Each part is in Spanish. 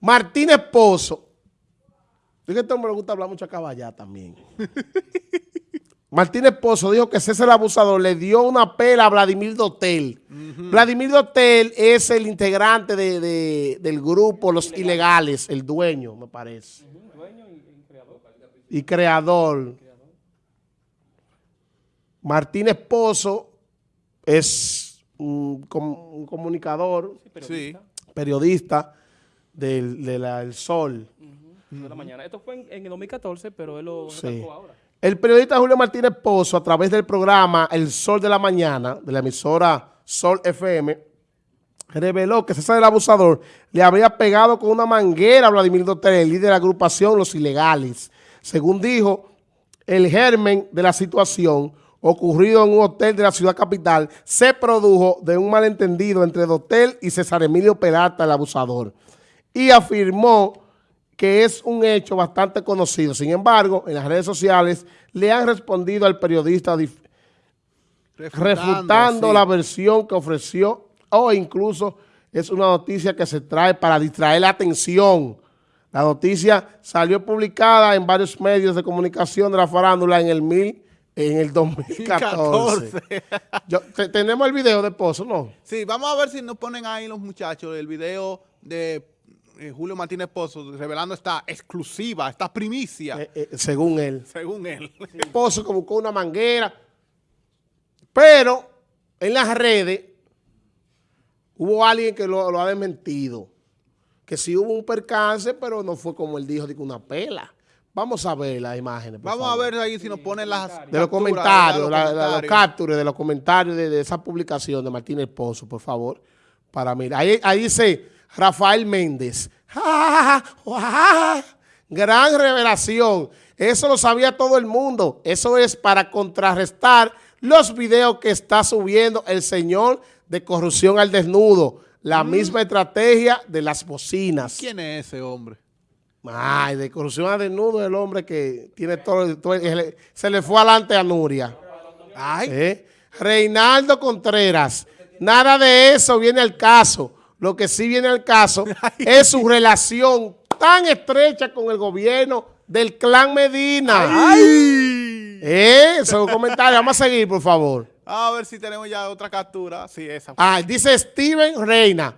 Martínez Pozo. Es que este hombre le gusta hablar mucho a caballá también. Martínez Pozo dijo que César el Abusador le dio una pela a Vladimir Dotel. Vladimir Dotel es el integrante de, de, del grupo Los Ilegales, el dueño, me parece. Dueño y, y creador. Y creador. Martínez Pozo es un, un comunicador, sí, periodista, del, de la, del Sol. Uh -huh. de la mañana. Esto fue en, en, el 2014, pero él lo sí. ahora. El periodista Julio Martínez Pozo, a través del programa El Sol de la Mañana, de la emisora Sol FM, reveló que César el Abusador le habría pegado con una manguera a Vladimir Dotel, el líder de la agrupación Los Ilegales. Según dijo, el germen de la situación ocurrido en un hotel de la ciudad capital se produjo de un malentendido entre Dotel y César Emilio Peralta, el abusador, y afirmó que es un hecho bastante conocido. Sin embargo, en las redes sociales le han respondido al periodista refutando, refutando sí. la versión que ofreció o incluso es una noticia que se trae para distraer la atención. La noticia salió publicada en varios medios de comunicación de la farándula en el mil en el 2014. Yo, te, tenemos el video de Pozo, ¿no? Sí, vamos a ver si nos ponen ahí los muchachos el video de eh, Julio Martínez Pozo revelando esta exclusiva, esta primicia. Eh, eh, según él. Según él. Sí. Pozo que buscó una manguera. Pero en las redes hubo alguien que lo, lo ha desmentido. Que sí hubo un percance, pero no fue como él dijo, de una pela. Vamos a ver las imágenes. Vamos favor. a ver ahí si nos ponen las... De los comentarios, la, la, los captures de los comentarios de, de, esa publicación de Martínez Pozo, por favor. Para mirar. Ahí, ahí dice Rafael Méndez. Gran revelación. Eso lo sabía todo el mundo. Eso es para contrarrestar los videos que está subiendo el señor de corrupción al desnudo. La mm. misma estrategia de las bocinas. ¿Quién es ese hombre? Ay, de corrupción al desnudo el hombre que tiene todo, todo se le fue adelante a Nuria. Ay. ¿Eh? Reinaldo Contreras. Nada de eso viene al caso. Lo que sí viene al caso es su relación tan estrecha con el gobierno del clan Medina. ¡Ay! ¿Eh? Esos comentarios. Vamos a seguir, por favor. A ver si tenemos ya otra captura. Sí, esa. Ah, dice Steven Reina.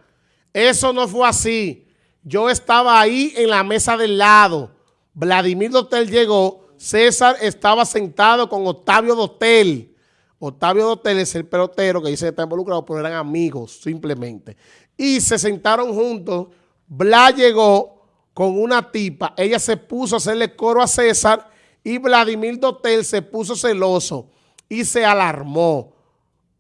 Eso no fue así. Yo estaba ahí en la mesa del lado. Vladimir Dotel llegó. César estaba sentado con Octavio Dotel. Octavio Dotel es el pelotero que dice que está involucrado, pero eran amigos, simplemente. Y se sentaron juntos. Bla llegó con una tipa. Ella se puso a hacerle coro a César y Vladimir Dotel se puso celoso y se alarmó.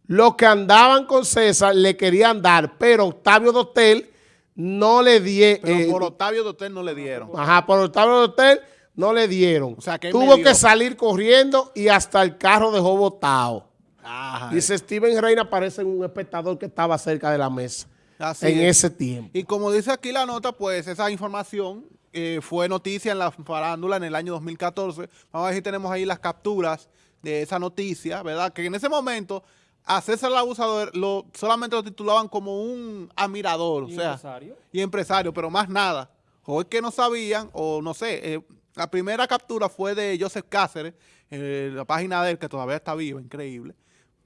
Los que andaban con César le querían dar, pero Octavio Dotel no le dieron. Pero eh, por Octavio Dotel no le dieron. Ajá, por Octavio Dotel no le dieron. O sea, que Tuvo que salir corriendo y hasta el carro dejó botado. Ajá. Dice Steven Reina parece un espectador que estaba cerca de la mesa Así en es. ese tiempo. Y como dice aquí la nota, pues esa información eh, fue noticia en la farándula en el año 2014. Vamos a ver si tenemos ahí las capturas de esa noticia, ¿verdad? Que en ese momento a César el Abusador lo, solamente lo titulaban como un admirador. ¿Y o sea, empresario? Y empresario, pero más nada. O es que no sabían, o no sé. Eh, la primera captura fue de Joseph Cáceres, eh, la página de él, que todavía está viva, increíble.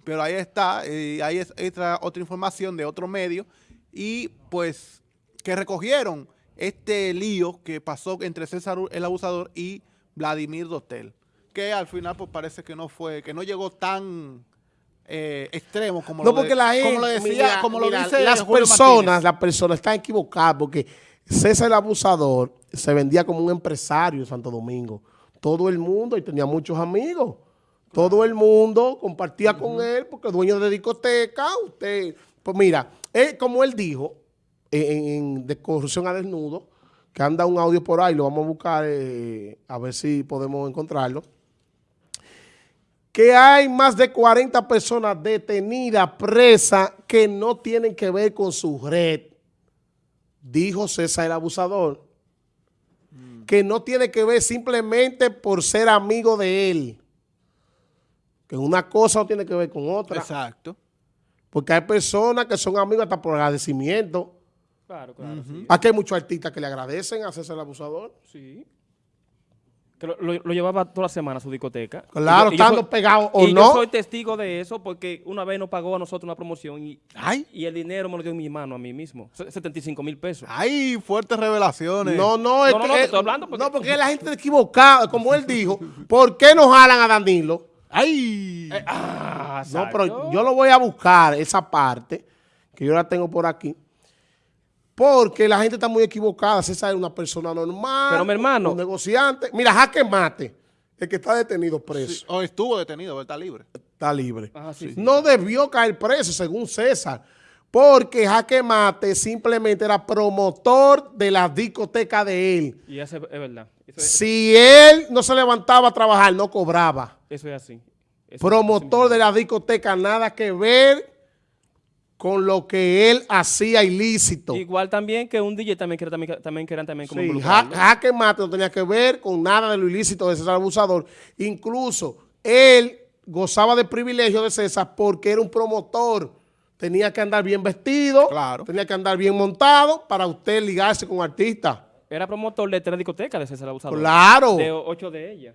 Pero ahí está, eh, ahí es otra, otra información de otro medio. Y pues que recogieron este lío que pasó entre César el Abusador y Vladimir Dotel. Que al final pues parece que no fue, que no llegó tan eh, extremos como, no, lo, porque de, la gente, como lo decía, mira, como mira, lo dice las Julio personas, las personas están equivocadas porque César el Abusador se vendía como un empresario en Santo Domingo. Todo el mundo, y tenía muchos amigos, todo el mundo compartía uh -huh. con él porque dueño de discoteca, usted, pues mira, él, como él dijo, en, en, de corrupción a desnudo, que anda un audio por ahí, lo vamos a buscar eh, a ver si podemos encontrarlo que hay más de 40 personas detenidas, presas, que no tienen que ver con su red, dijo César el abusador, mm. que no tiene que ver simplemente por ser amigo de él, que una cosa no tiene que ver con otra. Exacto. Porque hay personas que son amigos hasta por agradecimiento. Claro, claro, sí. Aquí hay muchos artistas que le agradecen a César el Abusador. Sí. Que lo, lo- lo llevaba toda la semana a su discoteca. Claro, estando pegado o y no. yo soy testigo de eso porque una vez nos pagó a nosotros una promoción y, Ay, y el dinero me lo dio en mi mano a mí mismo. Se- 75 mil pesos. ay, fuertes revelaciones. No, no, es No, no, que- no, eh, estoy hablando porque- No, porque la gente equivocada. Como él dijo, ¿por qué no jalan a Danilo? Ay. Ah, No, pero yo lo voy a buscar, esa parte, que yo la tengo por aquí. Porque la gente está muy equivocada. César es una persona normal. Pero, mi hermano- Un negociante. Mira, Jaque Mate, el que está detenido preso, O estuvo detenido, pero está libre. está libre. Ajá, sí, sí. No debió caer preso, según César. Porque Jaque Mate simplemente era promotor de la discoteca de él. Y eso es, verdad. Eso es, Si él no se levantaba a trabajar, no cobraba. eso es así. Eso- Promotor de la discoteca, nada que ver con lo que él hacía ilícito. Igual también que un DJ también quiere también, también quieran también como Sí. Jaque Mate no tenía que ver con nada de lo ilícito de César Abusador. Incluso él gozaba de privilegio de César porque era un promotor. Tenía que andar bien vestido, Claro. tenía que andar bien montado para usted ligarse con artistas. Era promotor de tres discotecas de César Abusador. Claro, De ocho de ellas.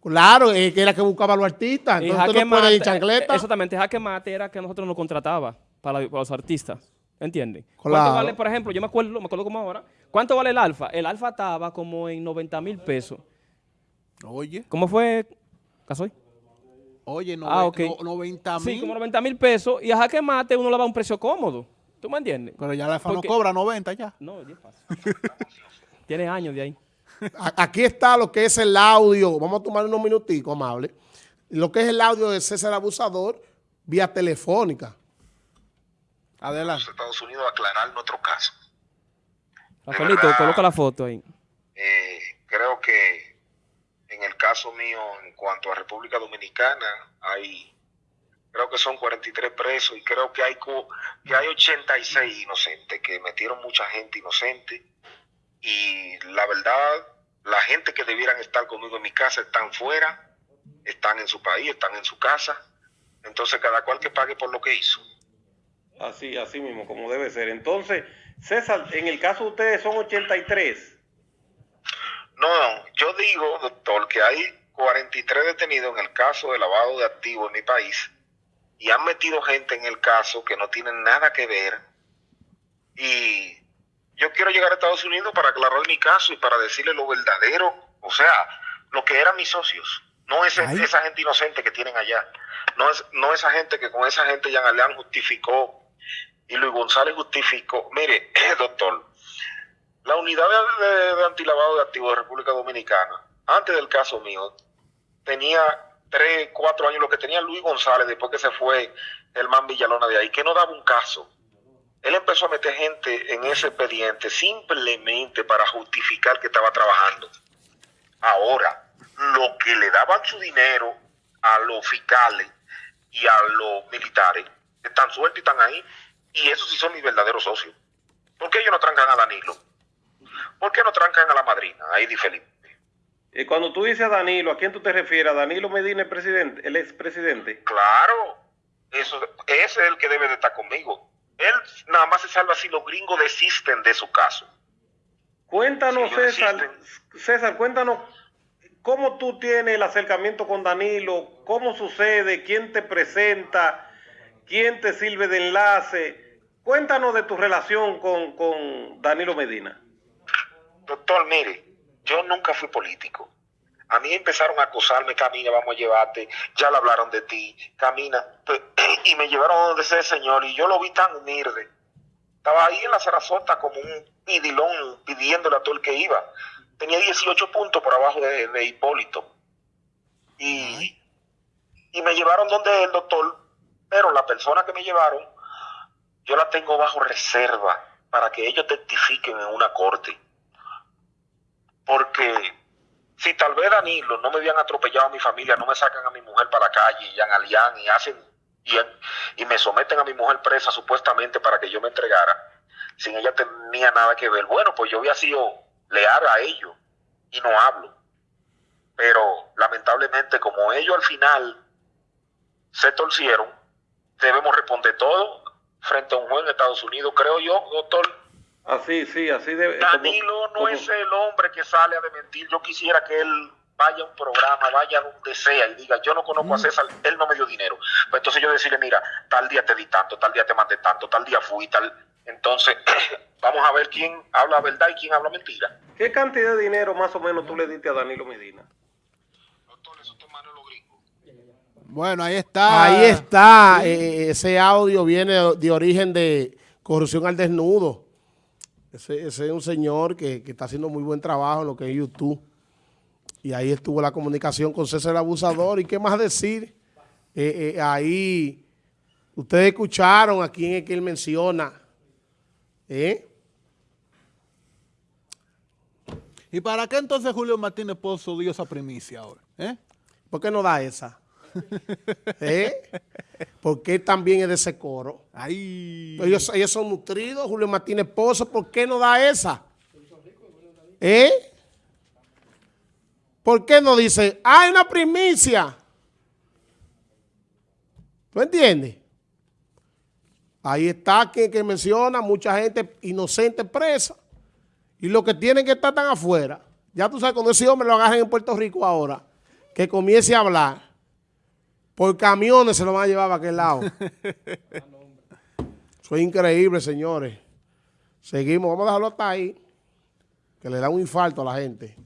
claro, es que era que buscaba a los artistas. Entonces Jaque usted no puede ir Mate- chancleta. Exactamente, Jaque Mate era que nosotros nos contrataba para, para los artistas. ¿Entienden? Claro. ¿Cuánto vale, por ejemplo, yo me acuerdo, me acuerdo como ahora, ¿cuánto vale el alfa? El alfa estaba como en 90 mil pesos. Oye, ¿Cómo fue, Casoy? oye, nove- Ah, ok. no- 90 mil. Sí, como 90 mil pesos. Y a Jaque Mate uno le va a un precio cómodo. ¿Tú me entiendes? Pero ya la FA no cobra 90 ya. No, 10 pasos. Tiene años de ahí. Aquí está lo que es el audio. Vamos a tomar unos minuticos, amable. Lo que es el audio de César Abusador vía telefónica. Adelante. Estados Unidos a aclarar nuestro caso. Rafaelito, verdad. coloca la foto ahí. Eh, creo que en el caso mío, en cuanto a República Dominicana, hay, creo que son 43 presos y creo que hay, que hay 86 inocentes, que metieron mucha gente inocente. Y la verdad, la gente que debieran estar conmigo en mi casa están fuera, están en su país, están en su casa. Entonces, cada cual que pague por lo que hizo. Así, así mismo, como debe ser. Entonces, César, en el caso de ustedes son 83. No, yo digo, doctor, que hay 43 detenidos en el caso de lavado de activos en mi país y han metido gente en el caso que no tienen nada que ver. Y yo quiero llegar a Estados Unidos para aclarar mi caso y para decirle lo verdadero, o sea, lo que eran mis socios. No ese- Ay. esa gente inocente que tienen allá. No, es, no esa gente que con esa gente Jean Aleán justificó y Luis González justificó. Mire, doctor, la unidad de, de- de antilavado de activos de República Dominicana, antes del caso mío, tenía tres, cuatro años lo que tenía Luis González después que se fue el man Villalona de ahí, que no daba un caso. Él empezó a meter gente en ese expediente simplemente para justificar que estaba trabajando. Ahora, lo que le daban su dinero a los fiscales y a los militares, están sueltos y están ahí. Y esos sí son mis verdaderos socios. ¿Por qué ellos no trancan a Danilo? ¿Por qué no trancan a la madrina, a Eddie Felipe? Eh, cuando tú dices a Danilo, ¿a quién tú te refieres? ¿A Danilo Medina, el presidente, el expresidente? Claro, eso, ese es el que debe de estar conmigo. Él nada más se salva si los gringos desisten de su caso. Cuéntanos, César, César, cuéntanos cómo tú tienes el acercamiento con Danilo, cómo sucede, quién te presenta, quién te sirve de enlace. Cuéntanos de tu relación con, con Danilo Medina. Doctor, mire, yo nunca fui político. A mí empezaron a acosarme, camina, vamos a llevarte, ya le hablaron de ti, camina. Pe- Y me llevaron a donde ese señor y yo lo vi tan humilde. Estaba ahí en la Sarasota como un pidilón pidiéndole a todo el que iba. Tenía 18 puntos por abajo de, de Hipólito. Y, y me llevaron donde el doctor, pero la persona que me llevaron, yo la tengo bajo reserva para que ellos testifiquen en una corte porque si tal vez Danilo no me habían atropellado a mi familia, no me sacan a mi mujer para la calle y Alián y hacen y me someten a mi mujer presa supuestamente para que yo me entregara, sin ella tenía nada que ver. Bueno, pues yo había sido leal a ellos y no hablo. Pero lamentablemente como ellos al final se torcieron, debemos responder todo frente a un juez en Estados Unidos, creo yo, doctor, Así, sí, así debe. Danilo como- no como- es el hombre que sale a desmentir. Yo quisiera que él vaya a un programa, vaya donde sea y diga, yo no conozco a César, él no me dio dinero. Pues entonces yo decirle, mira, tal día te di tanto, tal día te mandé tanto, tal día fui, tal. Entonces, vamos a ver quién habla verdad y quién habla mentira. ¿Qué cantidad de dinero más o menos tú le diste a Danilo Medina? Doctor, eso te mando los gringos. Bueno, ahí está. Ahí está, eh, ese audio viene de, de origen de corrupción al desnudo. Ese, ese es un señor que, que está haciendo muy buen trabajo en lo que es YouTube. Y ahí estuvo la comunicación con César el Abusador. ¿Y qué más decir? Eh, eh, ahí, ustedes escucharon a quién es que él menciona. ¿Eh? ¿Y para qué entonces Julio Martínez Pozo dio esa primicia ahora? ¿Eh? ¿Por qué no da esa? ¿Eh? ¿Por qué también es de ese coro? Ellos, ellos son nutridos, Julio Martínez Pozo, ¿por qué no da esa? ¿Eh? ¿Por qué no dice, hay una primicia? ¿Tú entiendes? Ahí está quien que menciona, mucha gente inocente presa. Y los que tienen que estar tan afuera. Ya tú sabes, cuando ese hombre lo agarren en Puerto Rico ahora, que comience a hablar, por camiones se lo van a llevar a aquel lado. Eso es increíble, señores. Seguimos, vamos a dejarlo hasta ahí, que le da un infarto a la gente.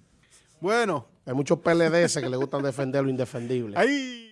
Bueno. Hay muchos PLDS que le gustan defender lo indefendible. Ahí.